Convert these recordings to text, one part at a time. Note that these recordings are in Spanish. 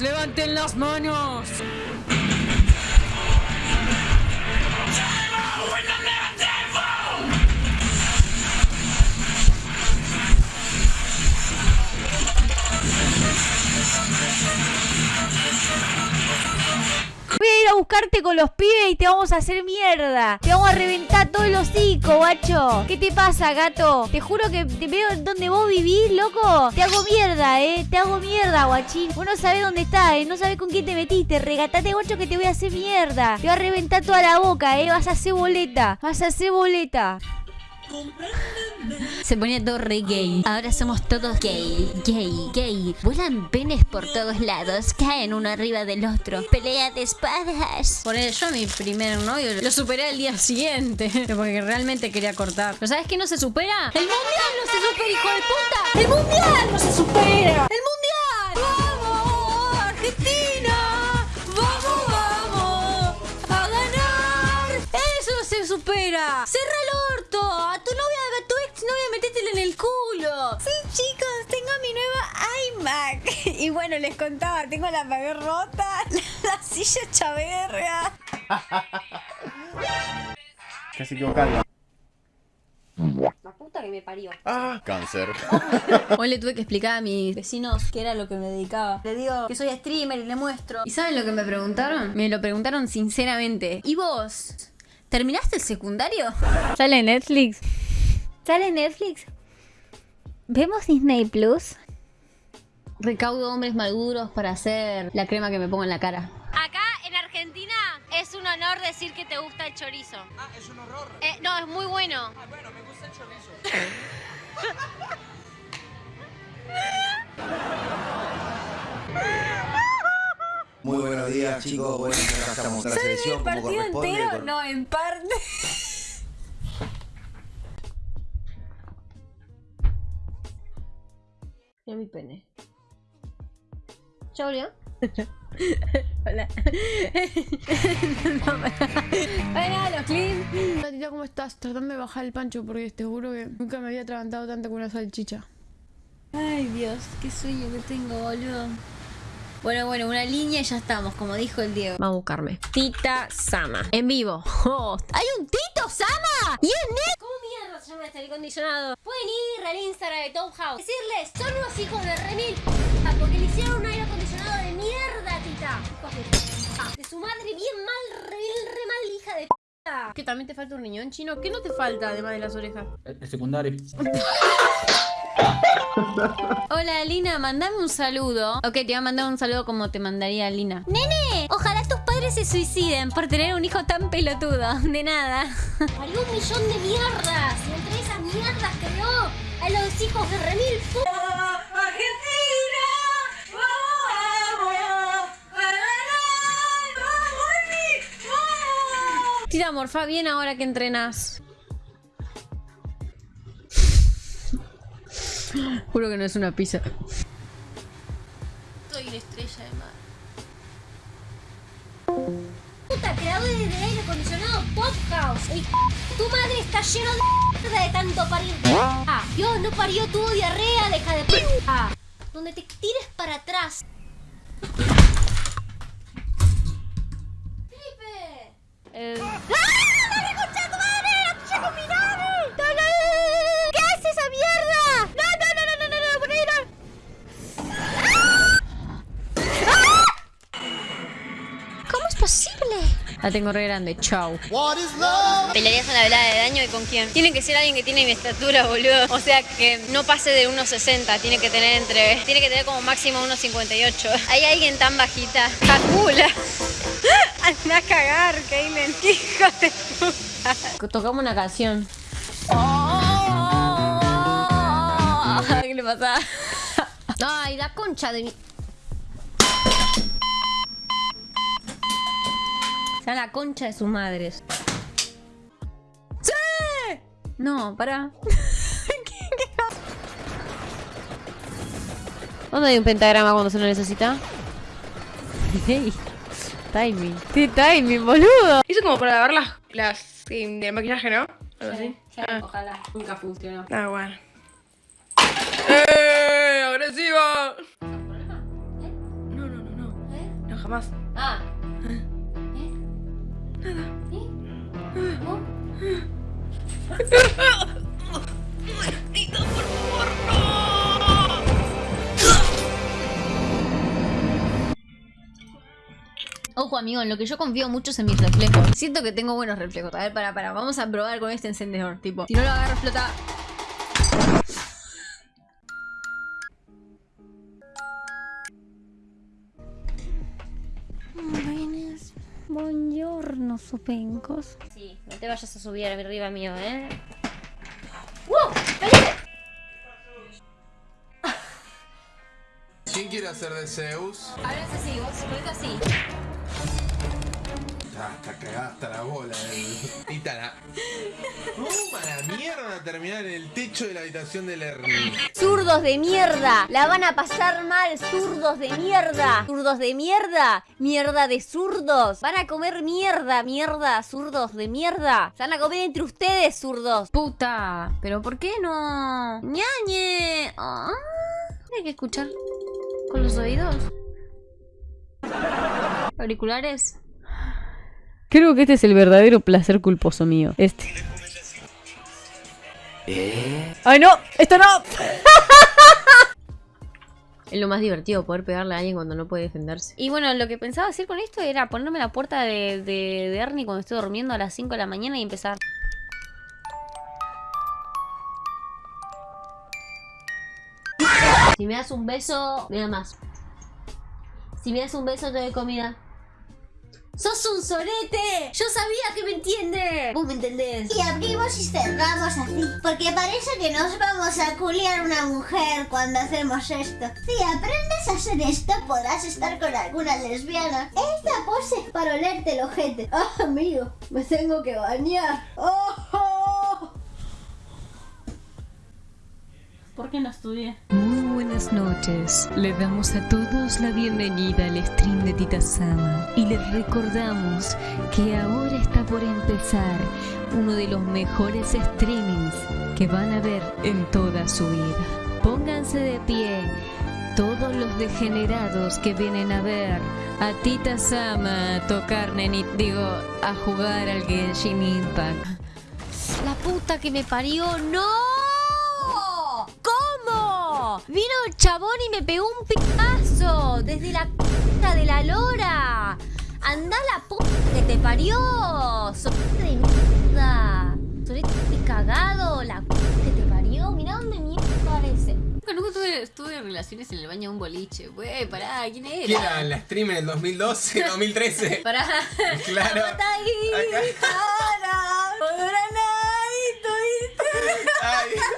Levanten las manos. Buscarte con los pibes y te vamos a hacer mierda. Te vamos a reventar todos los hocico, guacho. ¿Qué te pasa, gato? Te juro que te veo donde vos vivís, loco. Te hago mierda, eh. Te hago mierda, guachín. Vos no sabés dónde estás, eh. No sabés con quién te metiste. Regatate, guacho, que te voy a hacer mierda. Te voy a reventar toda la boca, eh. Vas a hacer boleta. Vas a hacer boleta. Se ponía todo re gay. Ahora somos todos gay, gay, gay. Vuelan penes por todos lados, caen uno arriba del otro. Pelea de espadas. Por yo a mi primer novio lo superé al día siguiente. Porque realmente quería cortar. ¿Pero sabes qué no se supera? ¡El mundial no se supera, hijo de puta! ¡El mundial no se supera! ¡El mundial! ¡Vamos, Argentina! ¡Vamos, vamos! ¡A ganar! ¡Eso se supera! ¡Cerra el orto! El culo! Sí, chicos, tengo mi nueva iMac. Y bueno, les contaba, tengo la pared rota, la silla chaverga. Casi equivocado. La puta que me parió. Ah, cáncer. Hoy le tuve que explicar a mis vecinos qué era lo que me dedicaba. Le digo que soy streamer y le muestro. ¿Y saben lo que me preguntaron? Me lo preguntaron sinceramente. ¿Y vos? ¿Terminaste el secundario? ¿Sale Netflix? ¿Sale Netflix? ¿Vemos Disney Plus? Recaudo hombres maduros para hacer la crema que me pongo en la cara. Acá en Argentina es un honor decir que te gusta el chorizo. Ah, es un horror. Eh, no, es muy bueno. Ah, bueno, me gusta el chorizo. Muy buenos días, chicos. Bueno, acá estamos en la selección como corresponde. con- No, en parte. Mi pene. Leo. Hola. no, Hola, los clips. Tatita, ¿cómo estás? Tratame de bajar el pancho porque te juro que nunca me había atragantado tanto con una salchicha. Ay, Dios, qué sueño que tengo, boludo. Bueno, bueno, una línea y ya estamos, como dijo el Diego. Va a buscarme. Tita Sama. En vivo. Oh, ¡Hay un Tito Sama! ¡Y es llama este acondicionado? Pueden ir al Instagram de Top House. Decirles, son unos hijos de remil porque le hicieron un aire acondicionado de mierda, tita. Hijos de p***. De su madre bien mal, re, re mal hija de p***. Que también te falta un riñón chino. ¿Qué no te falta además de las orejas? El secundario. Hola, Lina, mandame un saludo. Ok, te voy a mandar un saludo como te mandaría Lina. Nene, ojalá tus padres se suiciden por tener un hijo tan pelotudo. De nada. Parió un millón de mierdas. Y entre esas mierdas creó a los hijos de remil. Tira, morfa bien ahora que entrenas. Juro que no es una pizza. Soy una estrella de mar. Puta, creadores de aire acondicionado Top House. El tu madre está lleno de mierda de tanto parir. Ah, Dios no parió, tuvo diarrea, deja de p. Ah, donde te tires para atrás. Felipe. El- ¡Ah! ¡Dale, concha tu madre! ¡La tuya La tengo re grande, chau. ¿Pelearías una velada de daño y con quién? Tiene que ser alguien que tiene mi estatura, boludo. O sea, que no pase de 1,60. Tiene que tener entre... Tiene que tener como máximo 1,58. ¿Hay alguien tan bajita? ¡Jacula! Anda a cagar, Kaylen. ¡Hijo de puta! Tocamos una canción. ¿Qué le pasa? Ay, la concha de mi... Sea la concha de sus madres. ¡Sí! No, pará. ¿Dónde hay un pentagrama cuando se lo necesita? Hey, timing. ¿Qué timing, boludo? Hizo como para lavar las, las sí, del maquillaje, ¿no? Algo así. Ah, Ojalá. Nunca funcionó. ah, bueno. ¡Eh! ¡Agresiva! No, no, no, no. jamás. Ah. Ojo, amigo, en lo que yo confío mucho es en mis reflejos. Siento que tengo buenos reflejos. A ver, para, para. Vamos a probar con este encendedor. Tipo, si no lo agarro, explota. Buongiorno, supencos. Sí, no te vayas a subir arriba mío, ¿eh? ¿Quién quiere hacer de Zeus? Hablas así, vos, así. Ah, está cagada hasta la bola. El... Itana. ¿Cómo a la mierda terminar en el techo de la habitación del Ernie? Zurdos de mierda, la van a pasar mal, zurdos de mierda, zurdos de mierda, mierda de zurdos, van a comer mierda, mierda, zurdos de mierda, se van a comer entre ustedes, zurdos. Puta, pero ¿por qué no? ñañe. Ah, hay que escuchar con los oídos. Auriculares. Creo que este es el verdadero placer culposo mío. Este. ¡Ay, no! ¡Esto no! Es lo más divertido poder pegarle a alguien cuando no puede defenderse. Y bueno, lo que pensaba hacer con esto era ponerme la puerta de, de, de Ernie cuando estoy durmiendo a las 5 de la mañana y empezar. Si me das un beso, me da más. Si me das un beso, te doy comida. ¡Sos un sorete! ¡Yo sabía que me entiende! ¿Vos me entendés? Y abrimos y cerramos así. Porque parece que nos vamos a culiar una mujer cuando hacemos esto. Si aprendes a hacer esto, podrás estar con alguna lesbiana. Esta pose para olerte el ojete. Ah, amigo, me tengo que bañar. ¡Oh! ¿Por qué no estudié? Muy buenas noches. Le damos a todos la bienvenida al stream de Tita Sama y les recordamos que ahora está por empezar uno de los mejores streamings que van a ver en toda su vida. Pónganse de pie todos los degenerados que vienen a ver a Tita Sama tocar neni, digo, a jugar al Genshin Impact. La puta que me parió, no. Vino el chabón y me pegó un picazo desde la puta de la lora. Anda la puta que te parió. Sorete de mierda. Sorete cagado. La puta que te parió. Mirá dónde mierda parece. Nunca, nunca tuve, tuve relaciones en el baño de un boliche. Wey, pará, ¿quién era? ¿Quién era la stream en el 2012, 2013? Pará. Claro.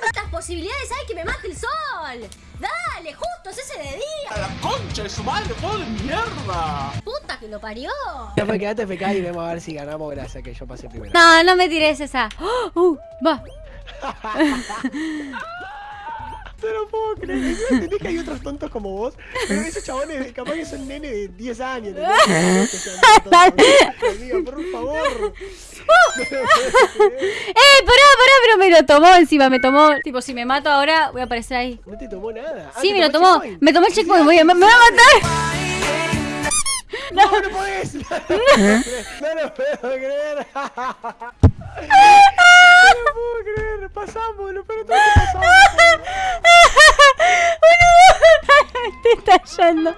¿Cuántas posibilidades hay que me mate el sol? Dale, justo es ese de día. la concha de su madre, pobre mierda! Puta que lo parió. Ya fue, quedate FK y vemos a ver si ganamos gracias a que yo pasé primero. No, no me tires esa. Uh, va. No lo puedo creer. ¿Entendés que hay otros tontos como vos? Pero esos chabones, capaz que son nene de 10 años. Diga, por favor. ¡Eh, pará, pará! Pero me lo tomó encima, me tomó. Tipo, si me mato ahora, voy a aparecer ahí. No te tomó nada. Ah, Sí, ¿te me lo tomó checkpoint? Me tomó el checkpoint. Voy a, me, me va a matar. No, no podés. No lo puedo creer. No lo puedo creer. Pasamos, lo peor todo que pasamos. Me estoy estallando.